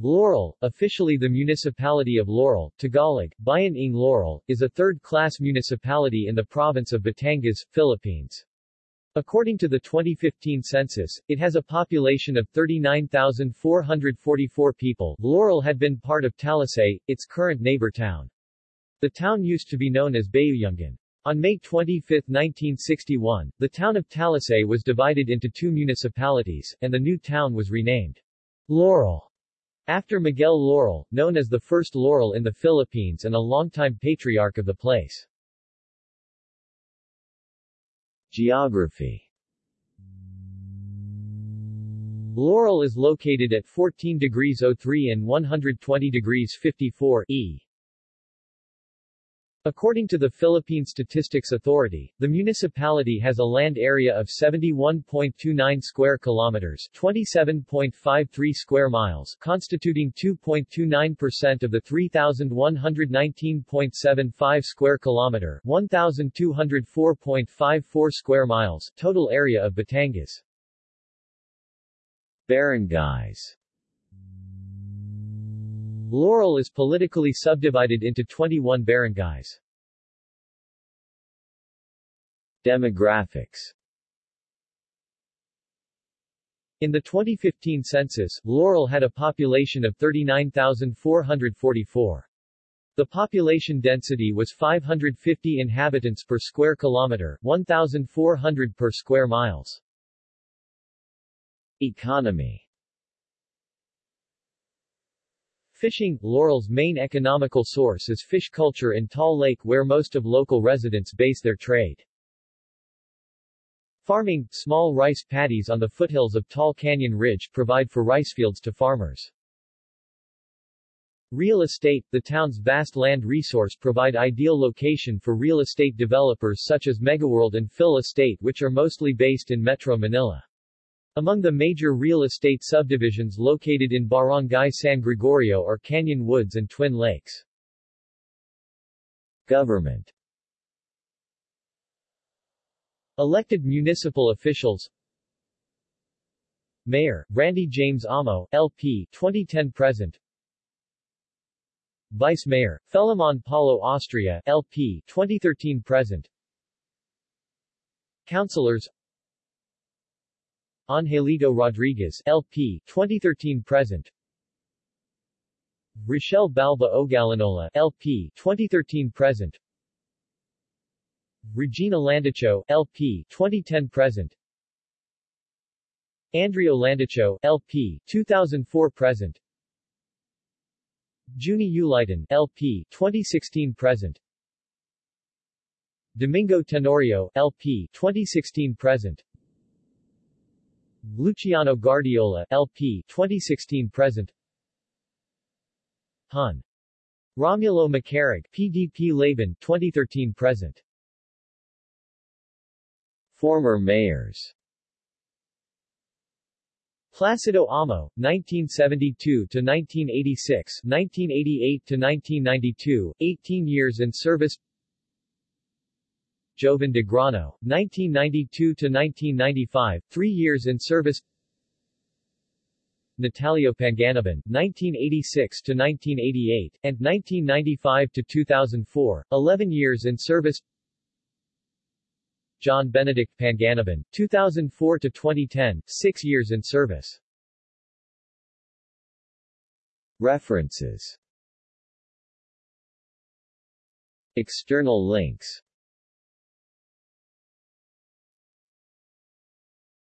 Laurel, officially the municipality of Laurel, Tagalog, Bayan ng Laurel, is a third-class municipality in the province of Batangas, Philippines. According to the 2015 census, it has a population of 39,444 people. Laurel had been part of Talisay, its current neighbor town. The town used to be known as Bayuyungan. On May 25, 1961, the town of Talisay was divided into two municipalities, and the new town was renamed Laurel. After Miguel Laurel, known as the first Laurel in the Philippines and a longtime patriarch of the place. Geography Laurel is located at 14 degrees 03 and 120 degrees 54 E. According to the Philippine Statistics Authority, the municipality has a land area of 71.29 square kilometers, 27.53 square miles, constituting 2.29% of the 3119.75 square kilometer, 1204.54 square miles total area of Batangas. Barangays Laurel is politically subdivided into 21 barangays. Demographics In the 2015 census, Laurel had a population of 39,444. The population density was 550 inhabitants per square kilometer, 1,400 per square miles. Economy Fishing, Laurel's main economical source is fish culture in Taal Lake where most of local residents base their trade. Farming, small rice paddies on the foothills of Tall Canyon Ridge provide for rice fields to farmers. Real estate, the town's vast land resource provide ideal location for real estate developers such as Megaworld and Phil Estate which are mostly based in Metro Manila. Among the major real estate subdivisions located in Barangay San Gregorio are Canyon Woods and Twin Lakes. Government. Elected municipal officials. Mayor, Randy James Amo, LP 2010-present Vice Mayor, Felimon Paulo Austria, LP 2013-present Councilors Angelito Rodriguez, LP, 2013-present. Rochelle Balba Ogalinola, LP, 2013-present. Regina Landicho, LP, 2010-present. Andrea Landicho, LP, 2004-present. Junie Ulitan, LP, 2016-present. Domingo Tenorio, LP, 2016-present. Luciano Guardiola, LP 2016-present Hun. Romulo Macarig, PDP Laban 2013-present Former mayors Placido Amo, 1972 to 1986, 1988 to 1992, 18 years in service. Joven de Grano, 1992-1995, three years in service. Natalio Panganiban, 1986-1988, and 1995-2004, 11 years in service. John Benedict Panganiban, 2004-2010, 6 years in service. References. External links